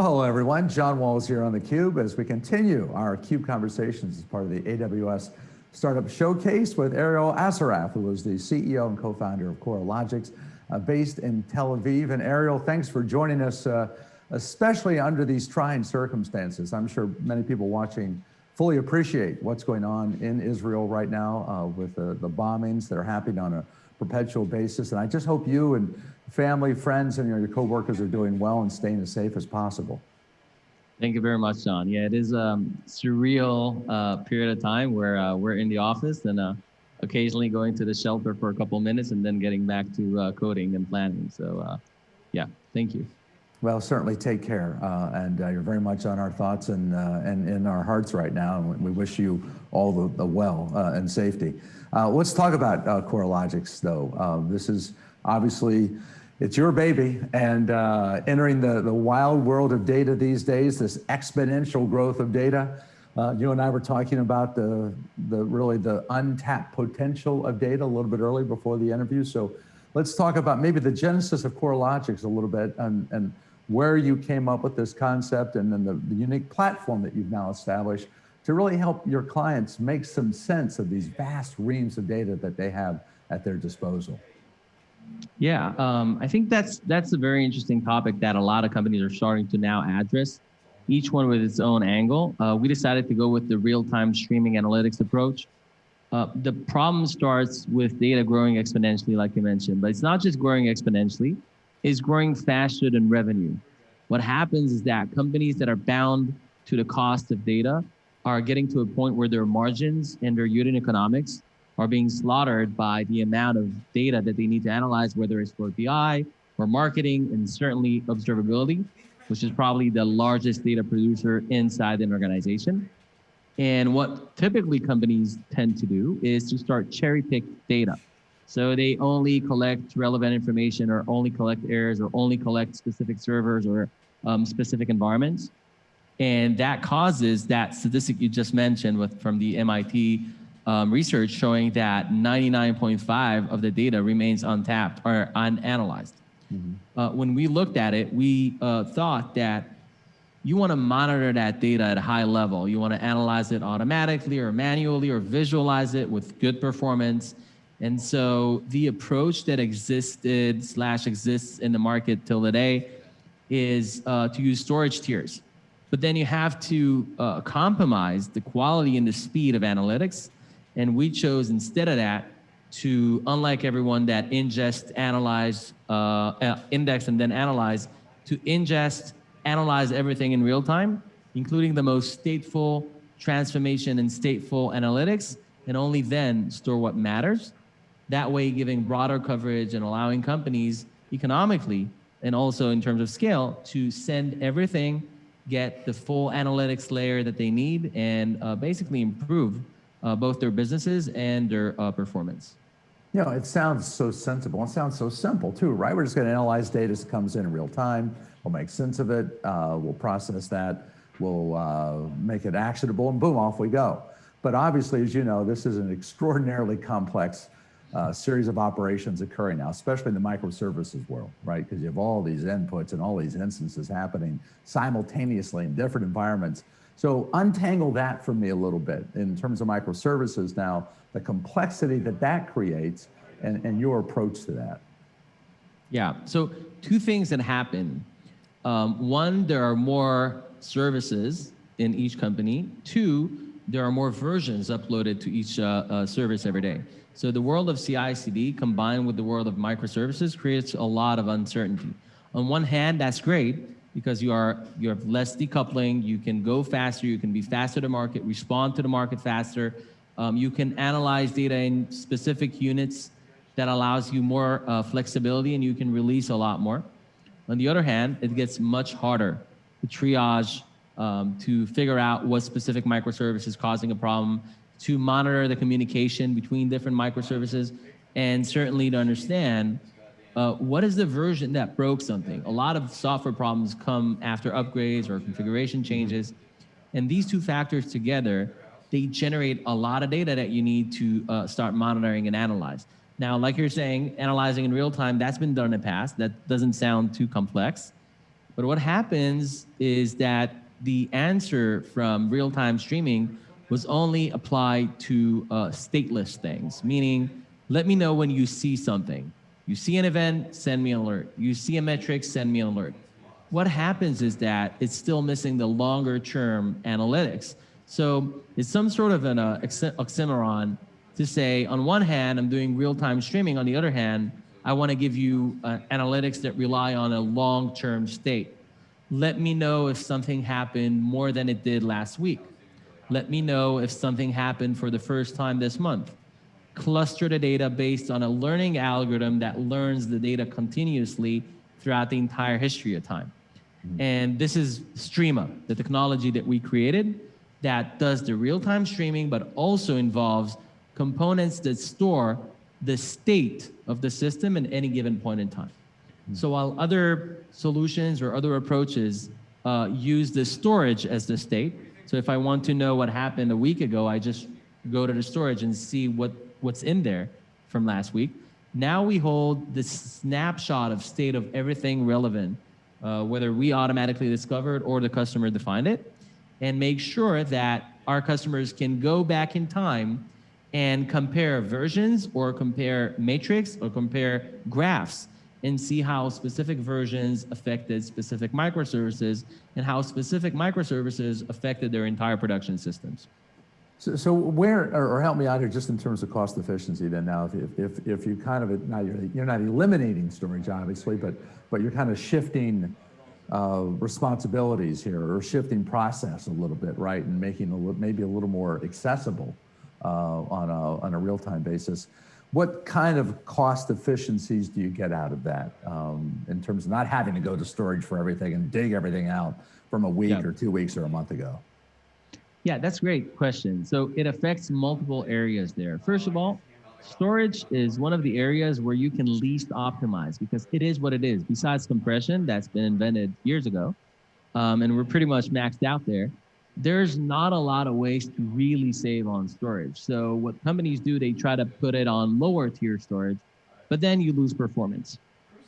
Well, hello everyone. John Walls here on theCUBE as we continue our CUBE conversations as part of the AWS Startup Showcase with Ariel Assaraf, who is the CEO and co-founder of Coralogix, uh, based in Tel Aviv. And Ariel, thanks for joining us, uh, especially under these trying circumstances. I'm sure many people watching fully appreciate what's going on in Israel right now uh, with the, the bombings that are happening on a perpetual basis. And I just hope you and family, friends, and you know, your coworkers are doing well and staying as safe as possible. Thank you very much, John. Yeah, it is a um, surreal uh, period of time where uh, we're in the office and uh, occasionally going to the shelter for a couple minutes and then getting back to uh, coding and planning. So uh, yeah, thank you. Well, certainly take care. Uh, and you're very much on our thoughts and, and in our hearts right now. And we wish you all the, the well and safety. let's talk about Coralogix, though. this is obviously it's your baby and uh, entering the, the wild world of data these days, this exponential growth of data. Uh, you and I were talking about the, the really the untapped potential of data a little bit early before the interview. So let's talk about maybe the genesis of Coralogix a little bit and, and where you came up with this concept and then the, the unique platform that you've now established to really help your clients make some sense of these vast reams of data that they have at their disposal. Yeah, um, I think that's that's a very interesting topic that a lot of companies are starting to now address, each one with its own angle. Uh, we decided to go with the real-time streaming analytics approach. Uh, the problem starts with data growing exponentially, like you mentioned, but it's not just growing exponentially, it's growing faster than revenue. What happens is that companies that are bound to the cost of data are getting to a point where their margins and their unit economics are being slaughtered by the amount of data that they need to analyze, whether it's for BI, for marketing, and certainly observability, which is probably the largest data producer inside an organization. And what typically companies tend to do is to start cherry pick data. So they only collect relevant information or only collect errors or only collect specific servers or um, specific environments. And that causes that statistic you just mentioned with from the MIT um, research showing that 99.5 of the data remains untapped or unanalyzed. Mm -hmm. uh, when we looked at it, we uh, thought that you want to monitor that data at a high level. You want to analyze it automatically or manually or visualize it with good performance. And so the approach that existed slash exists in the market till today is uh, to use storage tiers. But then you have to uh, compromise the quality and the speed of analytics and we chose instead of that to, unlike everyone that ingest, analyze, uh, uh, index, and then analyze, to ingest, analyze everything in real time, including the most stateful transformation and stateful analytics, and only then store what matters. That way, giving broader coverage and allowing companies economically and also in terms of scale to send everything, get the full analytics layer that they need, and uh, basically improve uh, both their businesses and their uh, performance. You know, it sounds so sensible. It sounds so simple too, right? We're just going to analyze data as it comes in in real time. We'll make sense of it. Uh, we'll process that. We'll uh, make it actionable and boom, off we go. But obviously, as you know, this is an extraordinarily complex uh, series of operations occurring now, especially in the microservices world, right? Because you have all these inputs and all these instances happening simultaneously in different environments. So untangle that for me a little bit in terms of microservices now, the complexity that that creates and, and your approach to that. Yeah, so two things that happen. Um, one, there are more services in each company. Two, there are more versions uploaded to each uh, uh, service every day. So the world of CI/CD combined with the world of microservices creates a lot of uncertainty. On one hand, that's great because you are you have less decoupling, you can go faster, you can be faster to market, respond to the market faster. Um, you can analyze data in specific units that allows you more uh, flexibility and you can release a lot more. On the other hand, it gets much harder to triage, um, to figure out what specific microservice is causing a problem, to monitor the communication between different microservices, and certainly to understand uh, what is the version that broke something? A lot of software problems come after upgrades or configuration changes. And these two factors together, they generate a lot of data that you need to uh, start monitoring and analyze. Now, like you're saying, analyzing in real time, that's been done in the past. That doesn't sound too complex. But what happens is that the answer from real-time streaming was only applied to uh, stateless things, meaning let me know when you see something. You see an event, send me an alert. You see a metric, send me an alert. What happens is that it's still missing the longer term analytics. So it's some sort of an uh, oxymoron to say, on one hand, I'm doing real-time streaming. On the other hand, I want to give you uh, analytics that rely on a long-term state. Let me know if something happened more than it did last week. Let me know if something happened for the first time this month. Cluster the data based on a learning algorithm that learns the data continuously throughout the entire history of time. Mm-hmm. And this is Streama, the technology that we created that does the real-time streaming, but also involves components that store the state of the system at any given point in time. So while other solutions or other approaches uh, use the storage as the state, so if I want to know what happened a week ago, I just go to the storage and see what, what's in there from last week. Now we hold the snapshot of state of everything relevant, uh, whether we automatically discovered or the customer defined it, and make sure that our customers can go back in time and compare versions or compare metrics or compare graphs and see how specific versions affected specific microservices and how specific microservices affected their entire production systems. So, so where, or, or, help me out here just in terms of cost efficiency then now, if, if, if you kind of, now you're, you're not eliminating storage obviously, but, but you're kind of shifting uh, responsibilities here or shifting process a little bit, right? And making a, maybe a little more accessible uh, on a, on a real-time basis. What kind of cost efficiencies do you get out of that um, in terms of not having to go to storage for everything and dig everything out from a week yeah. or two weeks or a month ago? Yeah, that's a great question. So it affects multiple areas there. First of all, storage is one of the areas where you can least optimize because it is what it is. Besides compression, that's been invented years ago, um, and we're pretty much maxed out there there's not a lot of ways to really save on storage. So what companies do, they try to put it on lower tier storage, but then you lose performance.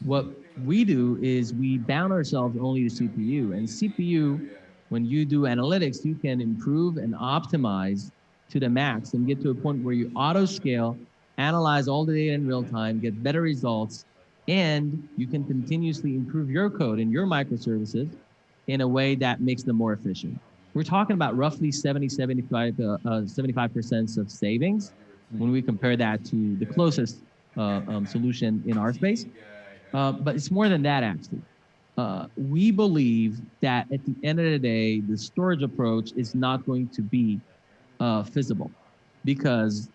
What we do is we bound ourselves only to CPU and CPU, when you do analytics, you can improve and optimize to the max and get to a point where you auto scale, analyze all the data in real time, get better results, and you can continuously improve your code and your microservices in a way that makes them more efficient we're talking about roughly 70, 75, uh, uh, 75% of savings when we compare that to the closest uh, um, solution in our space. Uh, but it's more than that, actually. Uh, we believe that at the end of the day, the storage approach is not going to be uh, feasible because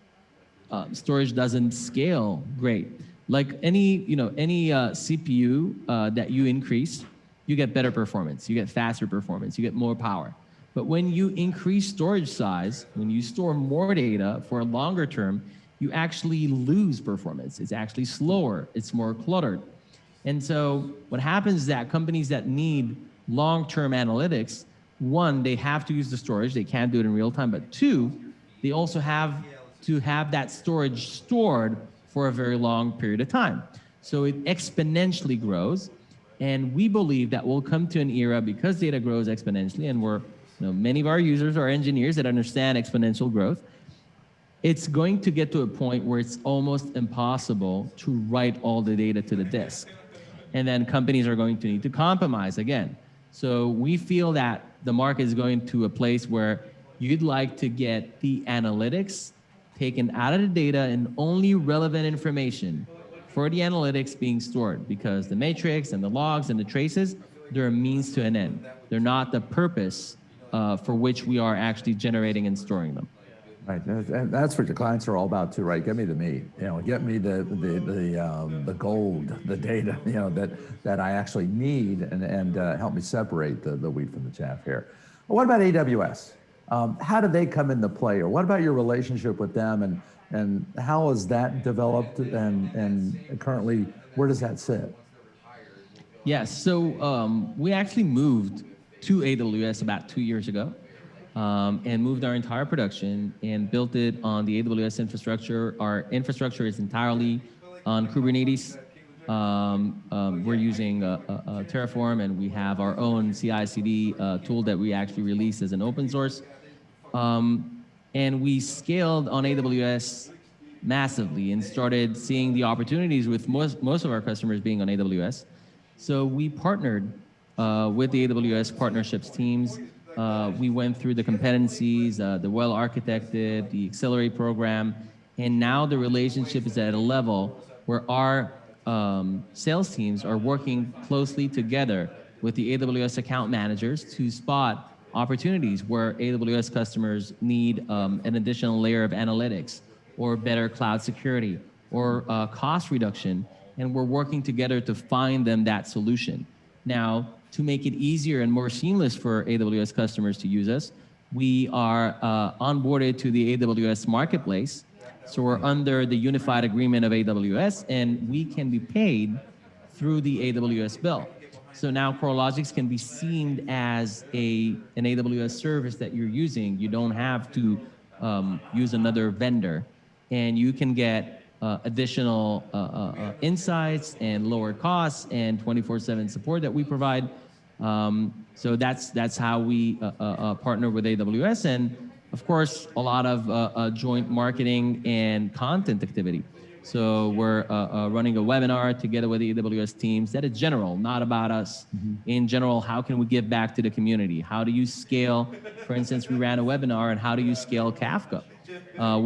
storage doesn't scale great. Like any, you know, any CPU that you increase, you get better performance, you get faster performance, you get more power. But when you increase storage size, when you store more data for a longer term, you actually lose performance. It's actually slower. It's more cluttered. And so what happens is that companies that need long-term analytics, one, they have to use the storage. They can't do it in real time. But two, they also have to have that storage stored for a very long period of time. So it exponentially grows. And we believe that we'll come to an era because data grows exponentially and we're you know, many of our users are engineers that understand exponential growth. It's going to get to a point where it's almost impossible to write all the data to the disk. And then companies are going to need to compromise again. So we feel that the market is going to a place where you'd like to get the analytics taken out of the data and only relevant information for the analytics being stored because the metrics and the logs and the traces, they're a means to an end. They're not the purpose uh, for which we are actually generating and storing them. Right, and that's what your clients are all about too, right? Get me the meat, you know, get me the the the, um, the gold, the data, you know, that that I actually need, and and uh, help me separate the the wheat from the chaff here. Well, what about AWS? Um, how do they come into play, or what about your relationship with them, and and how has that developed, and and currently where does that sit? Yes, so um, we actually moved to AWS about two years ago um, and moved our entire production and built it on the AWS infrastructure. Our infrastructure is entirely on Kubernetes. Um, um, we're using uh, uh, Terraform, and we have our own CI/CD uh, tool that we actually released as an open source. Um, and we scaled on AWS massively and started seeing the opportunities with most, most of our customers being on AWS. So we partnered uh, with the AWS partnerships teams. Uh, we went through the competencies, uh, the well architected, the accelerate program, and now the relationship is at a level where our um, sales teams are working closely together with the AWS account managers to spot opportunities where AWS customers need um, an additional layer of analytics or better cloud security or uh, cost reduction. And we're working together to find them that solution. Now, to make it easier and more seamless for AWS customers to use us, we are uh, onboarded to the AWS marketplace. So we're under the unified agreement of AWS and we can be paid through the AWS bill. So now Coralogix can be seen as a, an AWS service that you're using. You don't have to um, use another vendor and you can get uh, additional uh, uh, uh insights and lower costs and 24/7 support that we provide. Um, so that's that's how we uh, uh, partner with AWS, and of course a lot of joint marketing and content activity. So we're running a webinar together with the AWS teams that is general, not about us. Mm -hmm. In general, how can we give back to the community? How do you scale? For instance, we ran a webinar on how do you scale Kafka,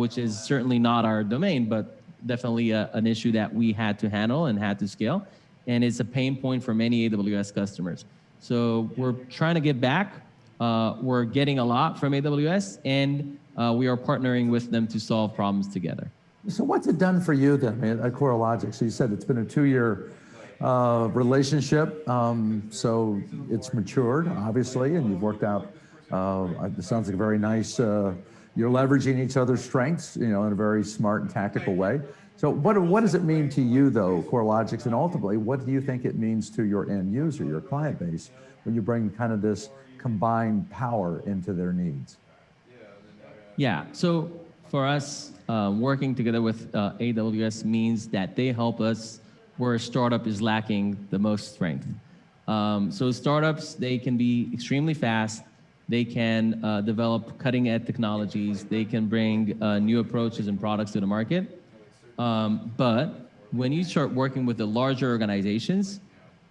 which is certainly not our domain, but definitely a, an issue that we had to handle and had to scale. And it's a pain point for many AWS customers. So we're trying to get back. Uh, we're getting a lot from AWS, and uh, we are partnering with them to solve problems together. So what's it done for you then at Coralogix? So you said it's been a two-year uh, relationship. Um, so it's matured, obviously, and you've worked out, uh, it sounds like a very nice uh, you're leveraging each other's strengths, you know, in a very smart and tactical way. So what, what does it mean to you though, Coralogix, and ultimately, what do you think it means to your end user, your client base, when you bring kind of this combined power into their needs? Yeah, so for us, uh, working together with uh, AWS means that they help us where a startup is lacking the most strength. Um, so startups, they can be extremely fast, they can uh, develop cutting edge technologies. They can bring uh, new approaches and products to the market. Um, but when you start working with the larger organizations,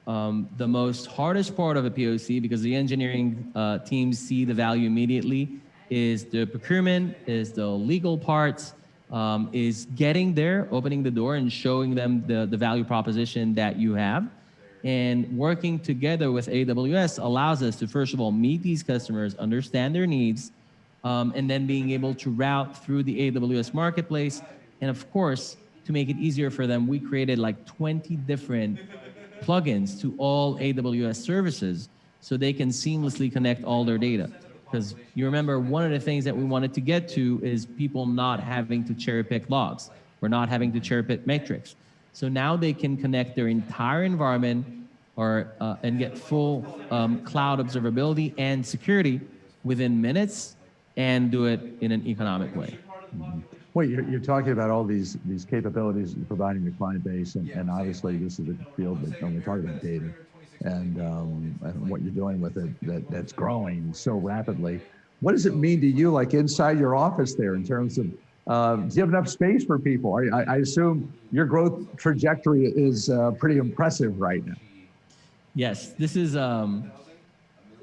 um, the most hardest part of a POC, because the engineering uh, teams see the value immediately, is the procurement, is the legal parts, um, is getting there, opening the door and showing them the, the value proposition that you have. And working together with AWS allows us to, first of all, meet these customers, understand their needs, um, and then being able to route through the AWS marketplace. And of course, to make it easier for them, we created like 20 different plugins to all AWS services so they can seamlessly connect all their data. Because you remember, one of the things that we wanted to get to is people not having to cherry pick logs. We're not having to cherry pick metrics. So now they can connect their entire environment or, uh, and get full um, cloud observability and security within minutes and do it in an economic way. Mm -hmm. Well, you're, you're, talking about all these these capabilities you're providing the client base, and, and obviously this is a field that only we talk about data and, um, and what you're doing with it that, that's growing so rapidly. What does it mean to you, like inside your office there, in terms of um, do you have enough space for people? I, I assume your growth trajectory is uh, pretty impressive right now. Yes, this is um,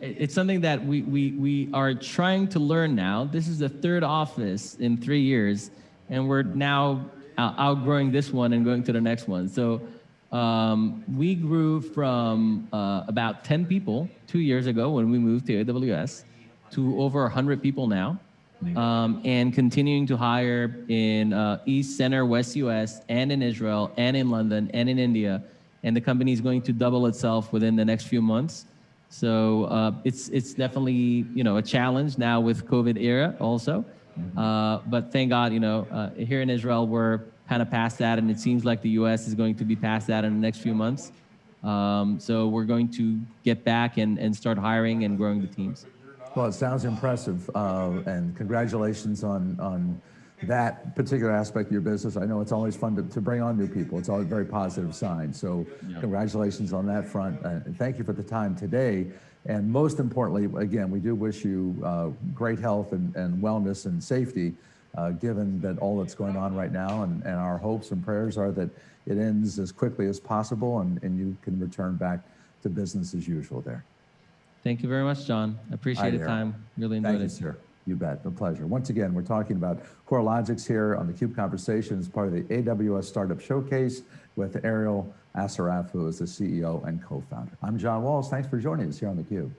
it's something that we, we, we are trying to learn now. This is the third office in three years, and we're now outgrowing this one and going to the next one. So um, we grew from uh, about 10 people two years ago when we moved to AWS to over 100 people now um, and continuing to hire in uh, East Center, West US, and in Israel, and in London, and in India. And the company is going to double itself within the next few months. So uh, it's it's definitely you know a challenge now with COVID era also. Mm-hmm. Uh, but thank God, you know, uh, here in Israel we're kind of past that, and it seems like the U.S. is going to be past that in the next few months. Um, so we're going to get back and, and start hiring and growing the teams. Well, it sounds impressive, uh, and congratulations on on that particular aspect of your business. I know it's always fun to, to bring on new people. It's always a very positive sign. So congratulations on that front. Uh, and thank you for the time today. And most importantly, again, we do wish you uh, great health and, and wellness and safety, uh, given that all that's going on right now. And, and our hopes and prayers are that it ends as quickly as possible and, and you can return back to business as usual there. Thank you very much, John. I appreciate the time. Really enjoyed Thank enjoyed you, it. sir. You bet. A pleasure. Once again, we're talking about Coralogix here on the Cube Conversation as part of the AWS Startup Showcase with Ariel Assaraf, who is the CEO and co-founder. I'm John Walls. Thanks for joining us here on the Cube.